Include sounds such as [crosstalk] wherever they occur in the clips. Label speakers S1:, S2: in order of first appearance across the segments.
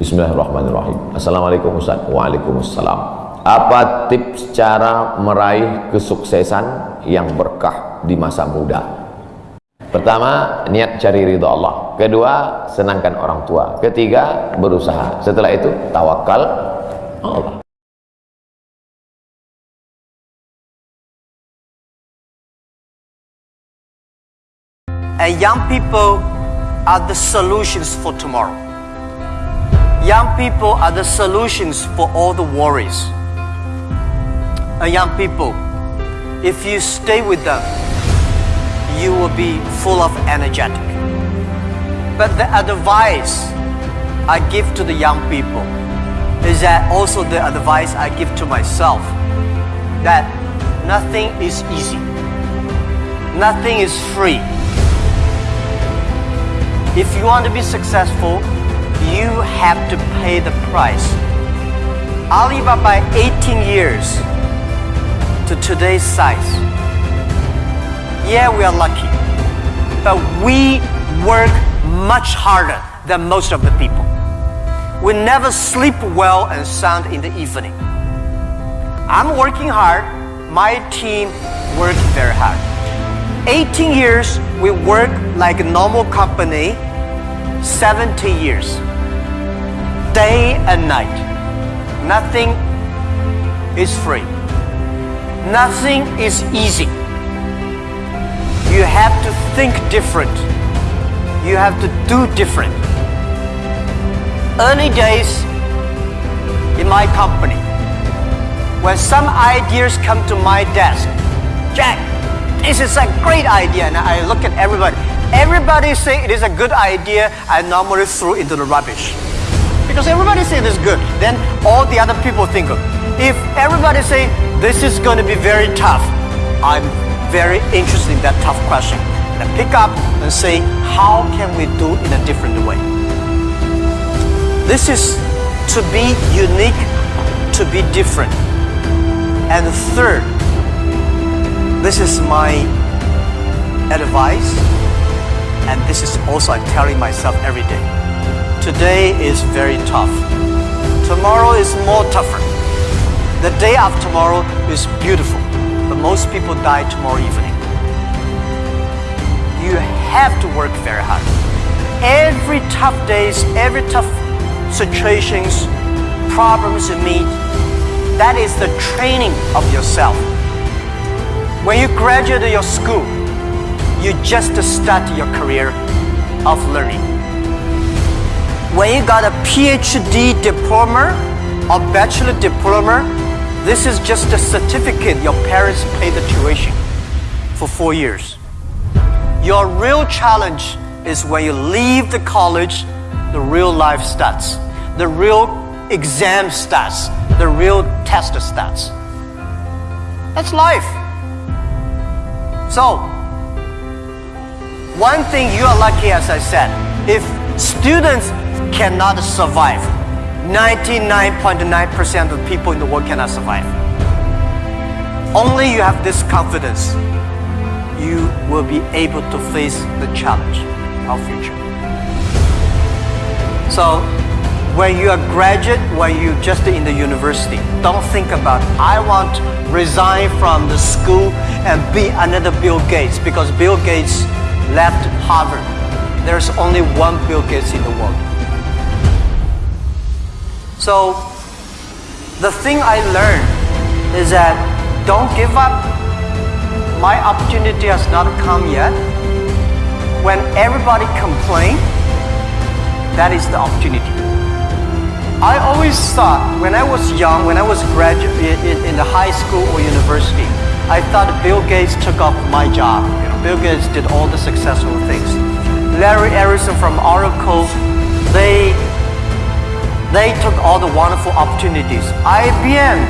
S1: Bismillahirrahmanirrahim. Assalamualaikum Ustaz. Waalaikumsalam. Apa tips cara meraih kesuksesan yang berkah di masa muda? Pertama, niat cari ridho Allah. Kedua, senangkan orang tua. Ketiga, berusaha. Setelah itu, tawakal Allah.
S2: And young people are the solutions for tomorrow. Young people are the solutions for all the worries. And young people, if you stay with them, you will be full of energetic. But the advice I give to the young people is that also the advice I give to myself that nothing is easy. Nothing is free. If you want to be successful, you have to pay the price. Alibaba 18 years to today's size. Yeah, we are lucky, but we work much harder than most of the people. We never sleep well and sound in the evening. I'm working hard, my team work very hard. 18 years, we work like a normal company, 70 years. Day and night. Nothing is free. Nothing is easy. You have to think different. You have to do different. Early days in my company, when some ideas come to my desk, Jack, this is a great idea. And I look at everybody. Everybody say it is a good idea. I normally throw into the rubbish. Because everybody say this is good. Then all the other people think of. If everybody say this is going to be very tough, I'm very interested in that tough question. And I pick up and say, how can we do in a different way? This is to be unique, to be different. And third, this is my advice, and this is also I'm telling myself every day. Today is very tough. Tomorrow is more tougher. The day after tomorrow is beautiful, but most people die tomorrow evening. You have to work very hard. Every tough days, every tough situations, problems you meet, that is the training of yourself. When you graduate your school, you just start your career of learning. When you got a PhD diploma or bachelor diploma, this is just a certificate your parents paid the tuition for four years. Your real challenge is when you leave the college, the real life starts. The real exam starts. The real test starts. That's life. So, one thing you are lucky, as I said, if students cannot survive, 99.9% of people in the world cannot survive. Only you have this confidence, you will be able to face the challenge of future. So, when you are graduate, when you just in the university, don't think about I want to resign from the school and be another Bill Gates because Bill Gates left Harvard. There's only one Bill Gates in the world. So the thing I learned is that don't give up. My opportunity has not come yet. When everybody complain, that is the opportunity. I always thought when I was young, when I was graduate in, in the high school or university, I thought Bill Gates took up my job. You know, Bill Gates did all the successful things. Larry Ellison from Oracle, they they took all the wonderful opportunities. IBM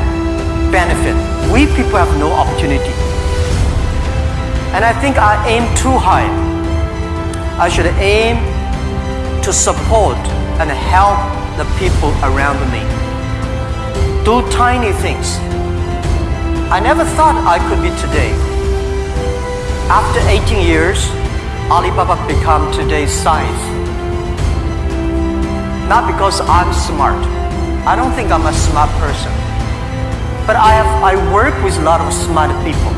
S2: benefit. We people have no opportunity. And I think I aim too high. I should aim to support and help the people around me. Do tiny things. I never thought I could be today. After 18 years, Alibaba become today's size. Not because I'm smart. I don't think I'm a smart person. But I have I work with a lot of smart people.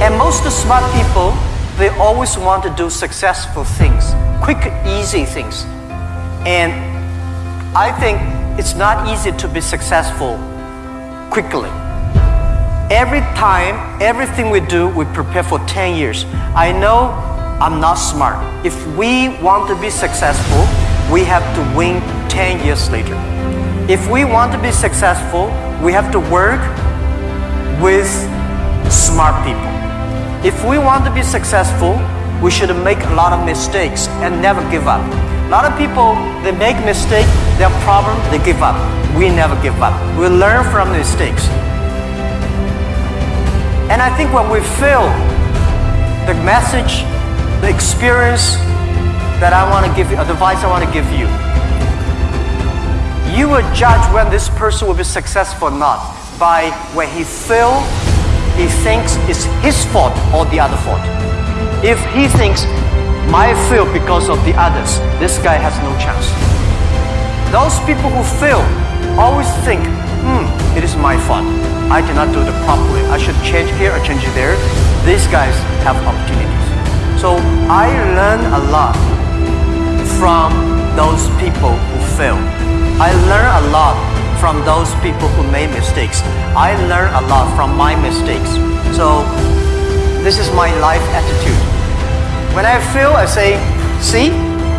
S2: And most smart people, they always want to do successful things, quick, easy things. And I think it's not easy to be successful quickly. Every time, everything we do, we prepare for 10 years. I know I'm not smart. If we want to be successful, we have to win 10 years later. If we want to be successful, we have to work with smart people. If we want to be successful, we should make a lot of mistakes and never give up. A lot of people, they make mistakes, their problem, they give up. We never give up. We learn from mistakes. And I think when we feel the message, the experience that I want to give you, the advice I want to give you, you will judge when this person will be successful or not by when he feel he thinks it's his fault or the other fault. If he thinks my fail because of the others, this guy has no chance. Those people who fail always think, hmm, it is my fault. I did not do it properly. I should change here or change there. These guys have opportunities. So I learn a lot from those people who fail. I learn a lot from those people who made mistakes. I learn a lot from my mistakes. So this is my life attitude. When I fail, I say, see,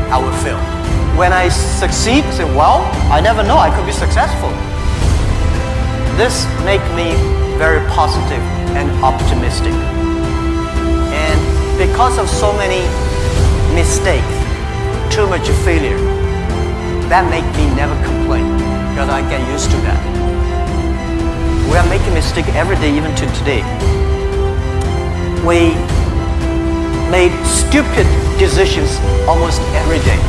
S2: I will fail. When I succeed, I say, well, I never know I could be successful. This make me very positive and optimistic. Because of so many mistakes, too much failure, that make me never complain because I get used to that. We are making mistake every day, even to today. We made stupid decisions almost every day.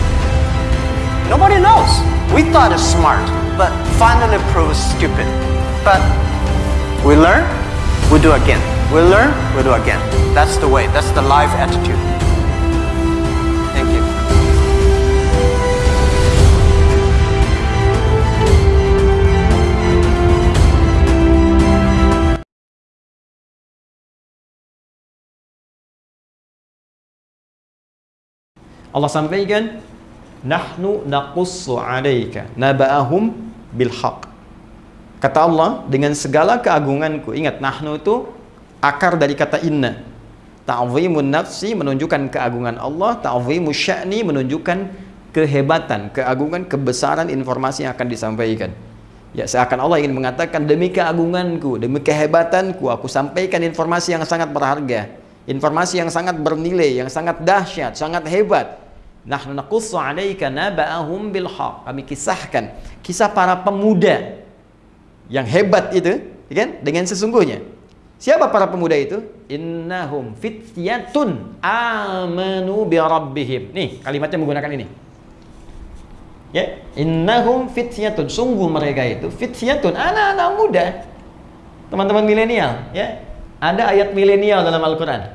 S2: Nobody knows. We thought it's smart, but finally proved stupid. But we learn, we do again. We learn, we do again. That's the way. That's the life attitude. Thank you.
S3: Allah sampaikan nahnu naqussu 'alaika naba'ahum bil haqq. Kata Allah dengan segala keagunganku. Ingat nahnu itu akar dari kata inna. Ta'zimun nafsi menunjukkan keagungan Allah, ta'zimus sya'ni menunjukkan kehebatan, keagungan, kebesaran informasi yang akan disampaikan. Ya seakan Allah ingin mengatakan demi keagunganku, demi kehebatanku aku sampaikan informasi yang sangat berharga, informasi yang sangat bernilai, yang sangat dahsyat, sangat hebat. Nahnu naqussu 'alaika naba'ahum bil haq. Kami kisahkan kisah para pemuda yang hebat itu, ya kan? Dengan sesungguhnya. Siapa para pemuda itu? Innahum fityatun amanu bi rabbihim. Nih, kalimatnya menggunakan ini. Ya, innahum fityatun. Sungguh mereka itu fityatun, anak-anak muda. Teman-teman milenial, ya. Ada ayat milenial dalam Al-Qur'an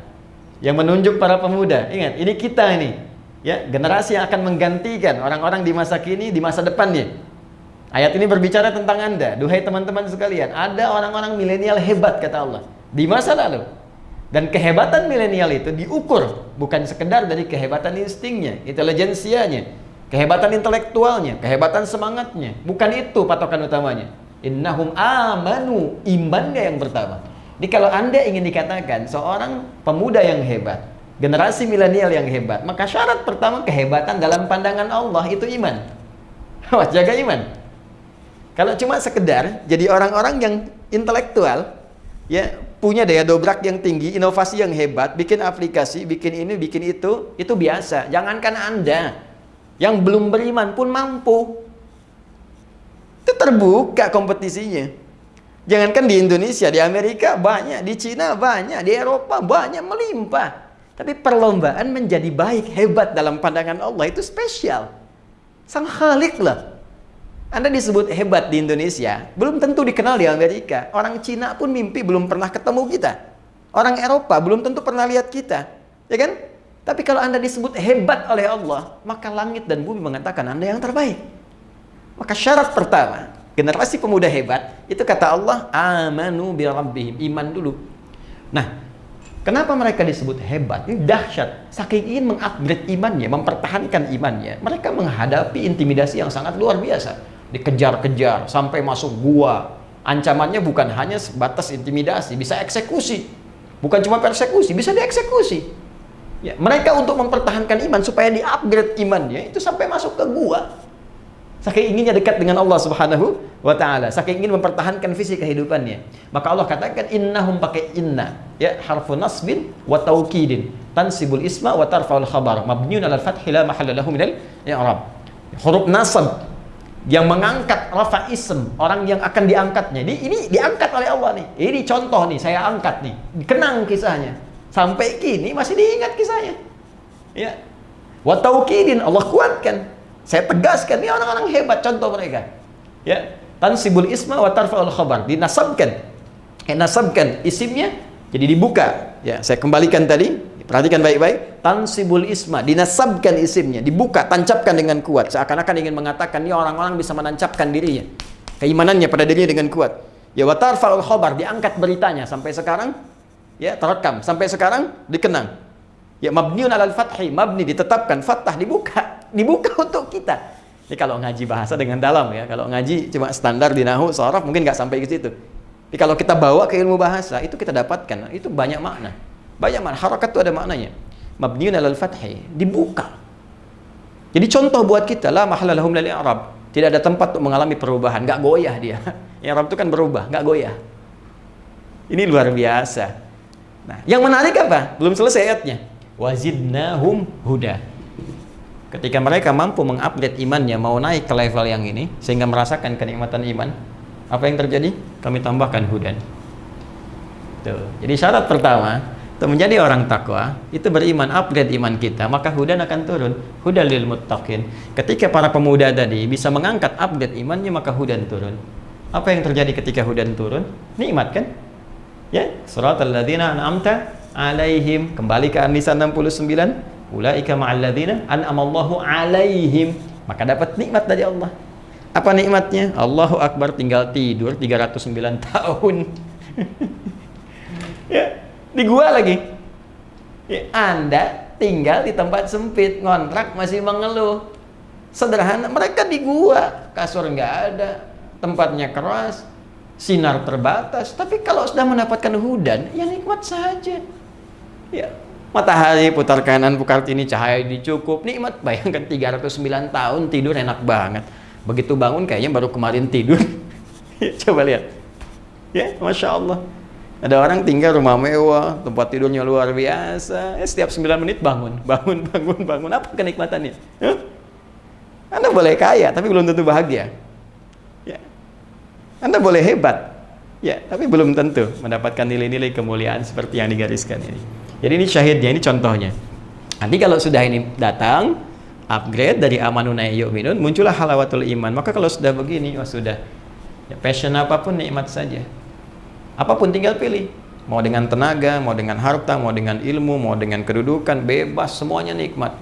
S3: yang menunjuk para pemuda. Ingat, ini kita ini. Ya, generasi yang akan menggantikan orang-orang di masa kini, di masa depannya. Ayat ini berbicara tentang Anda. Duhai teman-teman sekalian, ada orang-orang milenial hebat kata Allah di masa lalu. Dan kehebatan milenial itu diukur bukan sekedar dari kehebatan instingnya, intelijensianya, kehebatan intelektualnya, kehebatan semangatnya. Bukan itu patokan utamanya. Innahum amanu, imannya yang pertama. Jadi kalau Anda ingin dikatakan seorang pemuda yang hebat, generasi milenial yang hebat, maka syarat pertama kehebatan dalam pandangan Allah itu iman. [laughs] Jaga iman. Kalau cuma sekedar jadi orang-orang yang intelektual, ya punya daya dobrak yang tinggi, inovasi yang hebat, bikin aplikasi, bikin ini, bikin itu, itu biasa. Jangankan Anda yang belum beriman pun mampu. Itu terbuka kompetisinya. Jangankan di Indonesia, di Amerika banyak, di Cina banyak, di Eropa banyak melimpah. Tapi perlombaan menjadi baik, hebat dalam pandangan Allah itu spesial. Sang Khalik lah anda disebut hebat di Indonesia, belum tentu dikenal di Amerika. Orang Cina pun mimpi belum pernah ketemu kita. Orang Eropa belum tentu pernah lihat kita. Ya kan? Tapi kalau Anda disebut hebat oleh Allah, maka langit dan bumi mengatakan Anda yang terbaik. Maka syarat pertama, generasi pemuda hebat, itu kata Allah, amanu bi rabbihim, iman dulu. Nah, kenapa mereka disebut hebat? Ini dahsyat. Saking ingin mengupgrade imannya, mempertahankan imannya, mereka menghadapi intimidasi yang sangat luar biasa. Dikejar-kejar sampai masuk gua. Ancamannya bukan hanya sebatas intimidasi, bisa eksekusi. Bukan cuma persekusi, bisa dieksekusi. Ya, mereka untuk mempertahankan iman supaya di-upgrade imannya itu sampai masuk ke gua. Saking inginnya dekat dengan Allah Subhanahu wa taala, saking ingin mempertahankan visi kehidupannya. Maka Allah katakan innahum pakai inna, ya harfu nasbin wa taukidin, tansibul isma wa tarfa'ul khabar, mabniun 'alal fathi la mahalla lahu minal i'rab. Huruf nasab yang mengangkat rafa ism, orang yang akan diangkatnya. Ini ini diangkat oleh Allah nih. Ini contoh nih, saya angkat nih. Kenang kisahnya. Sampai kini masih diingat kisahnya. Ya. Wa taukidin Allah kuatkan. Saya tegaskan ini orang-orang hebat contoh mereka. Ya. Tansibul isma wa tarfa'ul khabar. Dinasabkan. Nasabkan isimnya jadi dibuka. Ya, saya kembalikan tadi. Perhatikan baik-baik. Tansibul isma, dinasabkan isimnya, dibuka, tancapkan dengan kuat. Seakan-akan ingin mengatakan ini orang-orang bisa menancapkan dirinya. Keimanannya pada dirinya dengan kuat. Ya wa tarfa'ul khabar, diangkat beritanya. Sampai sekarang ya terekam. Sampai sekarang dikenang. Ya mabniun alal fathi mabni ditetapkan. Fathah dibuka. [laughs] Dibuka untuk kita. Ini kalau ngaji bahasa dengan dalam ya. Kalau ngaji cuma standar di nahu sorof mungkin nggak sampai ke situ. Tapi kalau kita bawa ke ilmu bahasa itu kita dapatkan. Itu banyak makna banyak makna harokat itu ada maknanya mabniun alal fathi dibuka jadi contoh buat kita lah mahalalahum lali arab tidak ada tempat untuk mengalami perubahan nggak goyah dia [laughs] Arab itu kan berubah nggak goyah ini luar biasa Nah, yang menarik apa? Belum selesai ayatnya. Wazidnahum huda. Ketika mereka mampu mengupgrade imannya, mau naik ke level yang ini, sehingga merasakan kenikmatan iman, apa yang terjadi? Kami tambahkan hudan. Tuh. Jadi syarat pertama, untuk menjadi orang takwa, itu beriman, upgrade iman kita, maka hudan akan turun. Hudan lil muttaqin. Ketika para pemuda tadi bisa mengangkat upgrade imannya, maka hudan turun. Apa yang terjadi ketika hudan turun? Nikmat kan? Ya, surat alladzina an'amta alaihim. Kembali ke An-Nisa 69. Ulaika ma'al ladzina an'amallahu alaihim. Maka dapat nikmat dari Allah. Apa nikmatnya? Allahu Akbar tinggal tidur 309 tahun. [laughs] ya, di gua lagi. Ya, anda tinggal di tempat sempit, ngontrak masih mengeluh. Sederhana, mereka di gua, kasur nggak ada, tempatnya keras, sinar terbatas. Tapi kalau sudah mendapatkan hudan ya nikmat saja. Ya matahari putar kanan putar kiri cahaya dicukup nikmat. Bayangkan 309 tahun tidur enak banget. Begitu bangun kayaknya baru kemarin tidur. [laughs] Coba lihat. Ya masya Allah ada orang tinggal rumah mewah tempat tidurnya luar biasa ya, setiap 9 menit bangun [laughs] bangun bangun bangun apa kenikmatannya huh? anda boleh kaya tapi belum tentu bahagia anda boleh hebat, ya, tapi belum tentu mendapatkan nilai-nilai kemuliaan seperti yang digariskan ini. Jadi ini syahidnya, ini contohnya. Nanti kalau sudah ini datang, upgrade dari amanun minun, muncullah halawatul iman. Maka kalau sudah begini, oh sudah. Ya, passion apa pun nikmat saja. Apa pun tinggal pilih. Mau dengan tenaga, mau dengan harta, mau dengan ilmu, mau dengan kedudukan, bebas, semuanya nikmat.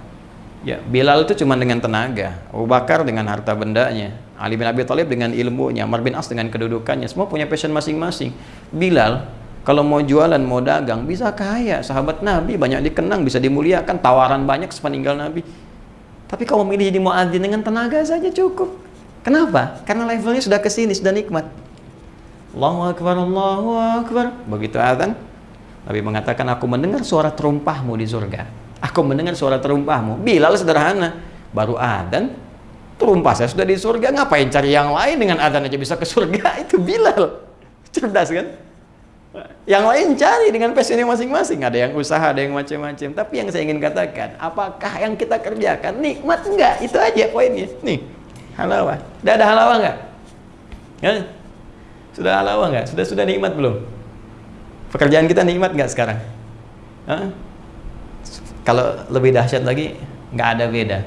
S3: Ya, Bilal itu cuma dengan tenaga, Abu Bakar dengan harta bendanya, Ali bin Abi Thalib dengan ilmunya, Amr bin As dengan kedudukannya, semua punya passion masing-masing. Bilal kalau mau jualan, mau dagang, bisa kaya. Sahabat Nabi banyak dikenang, bisa dimuliakan, tawaran banyak sepeninggal Nabi. Tapi kalau memilih jadi muadzin dengan tenaga saja cukup. Kenapa? Karena levelnya sudah ke sini, sudah nikmat. Allahu Akbar, Allahu Akbar. Begitu azan, Nabi mengatakan, aku mendengar suara terumpahmu di surga. Aku mendengar suara terumpahmu. Bilal sederhana. Baru adan terumpah. Saya sudah di surga. Ngapain cari yang lain dengan adan aja bisa ke surga? [laughs] Itu Bilal. Cerdas kan? Yang lain cari dengan passionnya masing-masing. Ada yang usaha ada yang macam-macam. Tapi yang saya ingin katakan apakah yang kita kerjakan nikmat enggak itu aja poinnya. Nih halawa udah ada enggak ya? Sudah halawa enggak sudah sudah nikmat belum? Pekerjaan kita nikmat enggak sekarang? Hah? kalau lebih dahsyat lagi nggak ada beda.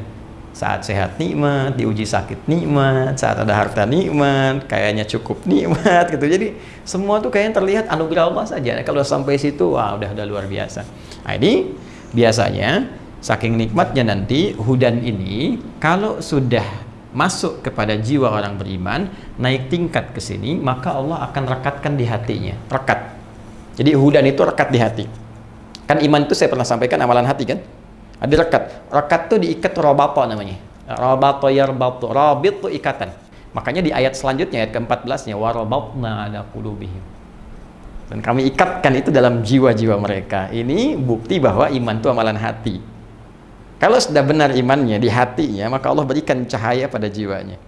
S3: Saat sehat nikmat diuji sakit nikmat saat ada harta nikmat kayaknya cukup nikmat gitu. Jadi semua tuh kayaknya terlihat anugerah Allah saja. Kalau sampai situ wah udah udah luar biasa. Nah ini biasanya saking nikmatnya nanti hudan ini kalau sudah masuk kepada jiwa orang beriman naik tingkat ke sini maka Allah akan rekatkan di hatinya. Rekat. Jadi hudan itu rekat di hati. Kan iman itu saya pernah sampaikan amalan hati kan? Ada rekat. Rekat itu diikat robato namanya. Robato yarbatu rabit itu ikatan. Makanya di ayat selanjutnya ayat ke-14 nya warabatna ala qulubihim. Dan kami ikatkan itu dalam jiwa-jiwa mereka. Ini bukti bahwa iman itu amalan hati kalau sudah benar imannya di hatinya, maka Allah berikan cahaya pada jiwanya.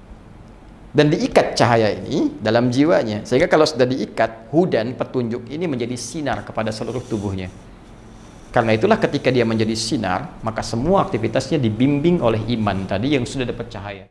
S3: Dan diikat cahaya ini dalam jiwanya. Sehingga kalau sudah diikat, hudan, petunjuk ini menjadi sinar kepada seluruh tubuhnya. Karena itulah ketika dia menjadi sinar, maka semua aktivitasnya dibimbing oleh iman tadi yang sudah dapat cahaya.